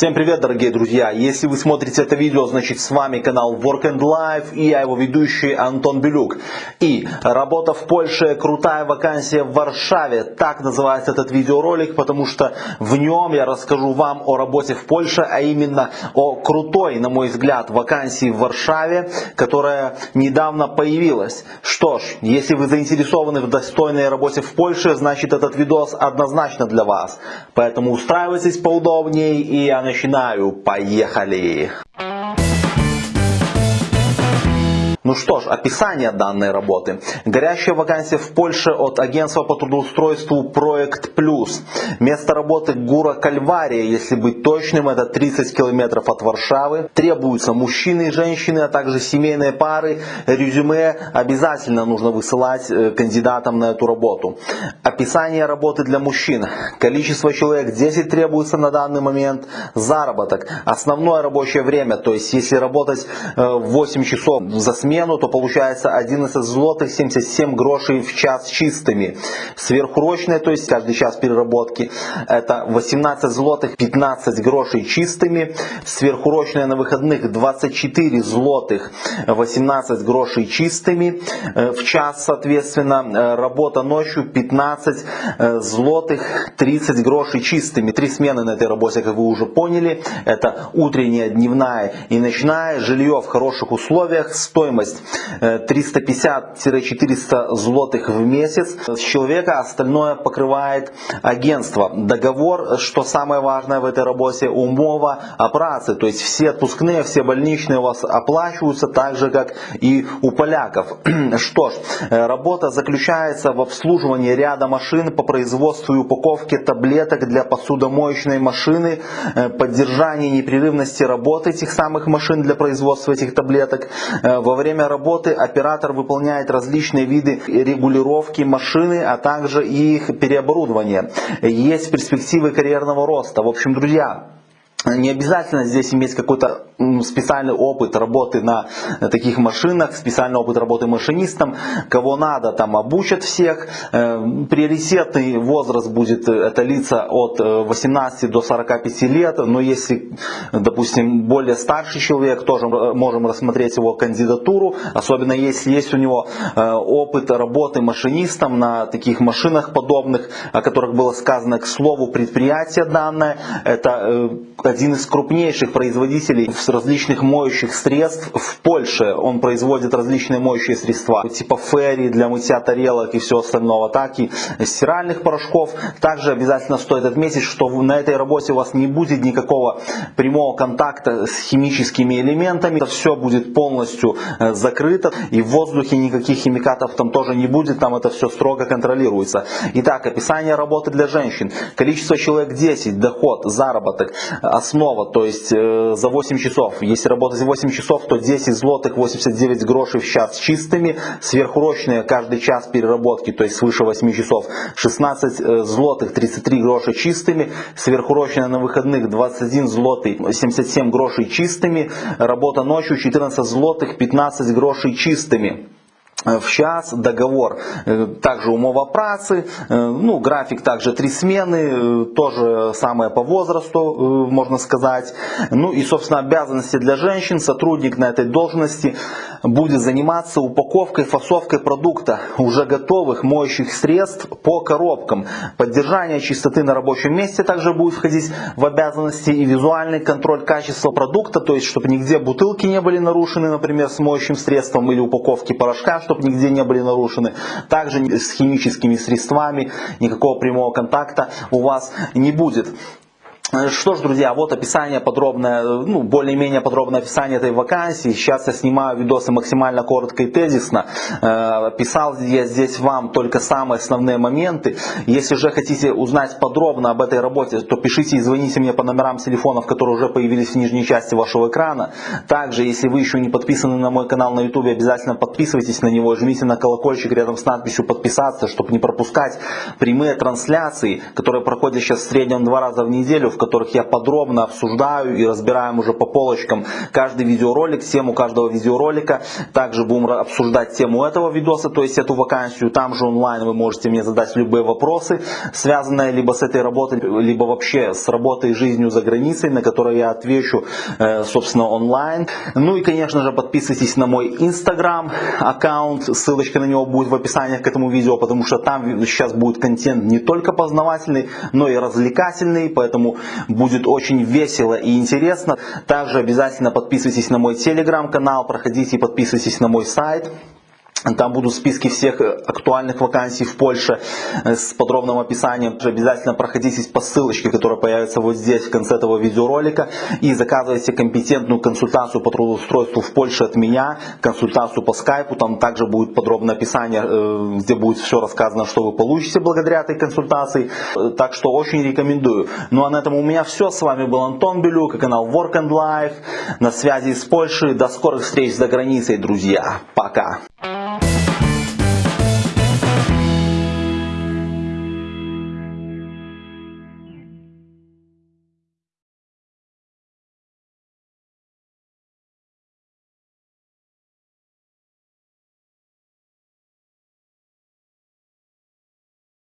Всем привет, дорогие друзья! Если вы смотрите это видео, значит с вами канал Work and Life и я его ведущий Антон Белюк. И работа в Польше, крутая вакансия в Варшаве. Так называется этот видеоролик, потому что в нем я расскажу вам о работе в Польше, а именно о крутой, на мой взгляд, вакансии в Варшаве, которая недавно появилась. Что ж, если вы заинтересованы в достойной работе в Польше, значит этот видос однозначно для вас. Поэтому устраивайтесь поудобнее и я начинаю. Поехали! Ну что ж, описание данной работы. Горящая вакансия в Польше от агентства по трудоустройству Проект Плюс. Место работы Гура Кальвария, если быть точным, это 30 километров от Варшавы. Требуются мужчины и женщины, а также семейные пары. Резюме обязательно нужно высылать э, кандидатам на эту работу. Описание работы для мужчин. Количество человек 10 требуется на данный момент. Заработок. Основное рабочее время, то есть если работать 8 э, часов за смену, смену, то получается 11 злотых 77 грошей в час чистыми. Сверхурочные, то есть каждый час переработки, это 18 злотых 15 грошей чистыми. Сверхурочные на выходных 24 злотых 18 грошей чистыми э, в час, соответственно. Э, работа ночью 15 э, злотых 30 грошей чистыми. Три смены на этой работе, как вы уже поняли. Это утренняя, дневная и ночная. Жилье в хороших условиях. Стоимость стоимость 350-400 злотых в месяц с человека, остальное покрывает агентство. Договор, что самое важное в этой работе, умова о праце, то есть все отпускные, все больничные у вас оплачиваются так же, как и у поляков. Что ж, работа заключается в обслуживании ряда машин по производству и упаковке таблеток для посудомоечной машины, э, поддержании непрерывности работы этих самых машин для производства этих таблеток. Э, во время время работы оператор выполняет различные виды регулировки машины, а также их переоборудования. Есть перспективы карьерного роста. В общем, друзья, не обязательно здесь иметь какой-то специальный опыт работы на таких машинах, специальный опыт работы машинистом. Кого надо, там обучат всех. Э, приоритетный возраст будет э, это лица от 18 э, до 45 лет. Но если, допустим, более старший человек, тоже можем рассмотреть его кандидатуру. Особенно если есть у него опыт работы машинистом на таких машинах подобных, о которых было сказано к слову предприятие данное. Это один из крупнейших производителей различных моющих средств в Польше. Он производит различные моющие средства, типа ферри для мытья тарелок и всего остального, так и стиральных порошков. Также обязательно стоит отметить, что на этой работе у вас не будет никакого прямого контакта с химическими элементами. Это все будет полностью э, закрыто и в воздухе никаких химикатов там тоже не будет, там это все строго контролируется. Итак, описание работы для женщин. Количество человек 10, доход, заработок, основа, то есть э, за 8 часов. Если работать 8 часов, то 10 злотых 89 грошей в час чистыми, сверхурочные каждый час переработки, то есть свыше 8 часов, 16 э, злотых 33 гроши чистыми, сверхурочные на выходных 21 злотый 77 грошей чистыми, работа ночью 14 злотых 15 грошей чистыми. Э, в час договор э, также умова працы, э, ну, график также три смены, тоже самое по возрасту, можно сказать. Ну и, собственно, обязанности для женщин. Сотрудник на этой должности будет заниматься упаковкой, фасовкой продукта уже готовых моющих средств по коробкам. Поддержание чистоты на рабочем месте также будет входить в обязанности и визуальный контроль качества продукта, то есть чтобы нигде бутылки не были нарушены, например, с моющим средством или упаковки порошка, чтобы нигде не были нарушены. Также с химическими средствами никакого прямого контакта у вас не будет. Э, что ж, друзья, вот описание подробное, ну, более-менее подробное описание этой вакансии. Сейчас я снимаю видосы максимально коротко и тезисно. Э, писал я здесь вам только самые основные моменты. Если же хотите узнать подробно об этой работе, то пишите и звоните мне по номерам телефонов, которые уже появились в нижней части вашего экрана. Также, если вы еще не подписаны на мой канал на YouTube, обязательно подписывайтесь на него, жмите на колокольчик рядом с надписью подписаться, чтобы не пропускать прямые трансляции, которые проходят сейчас в среднем два раза в неделю в которых я подробно обсуждаю и разбираем уже по полочкам каждый видеоролик, тему каждого видеоролика. Также будем обсуждать тему этого видоса, то есть эту вакансию. Там же онлайн вы можете мне задать любые вопросы, связанные либо с этой работой, либо вообще с работой и жизнью за границей, на которые я отвечу, э, собственно, онлайн. Ну и, конечно же, подписывайтесь на мой инстаграм аккаунт, ссылочка на него будет в описании к этому видео, потому что там сейчас будет контент не только познавательный, но и развлекательный, поэтому будет очень весело и интересно. Также обязательно подписывайтесь на мой телеграм-канал, проходите и подписывайтесь на мой сайт. Там будут списки всех э, актуальных вакансий в Польше э, с подробным описанием. Обязательно проходитесь по ссылочке, которая появится вот здесь в конце этого видеоролика. И заказывайте компетентную консультацию по трудоустройству в Польше от меня, консультацию по скайпу. Там также будет подробное описание, э, где будет все рассказано, что вы получите благодаря этой консультации. Так что очень рекомендую. Ну а на этом у меня все. С вами был Антон Белюк и канал Work and Life. На связи с Польшей. До скорых встреч за границей, друзья. Пока.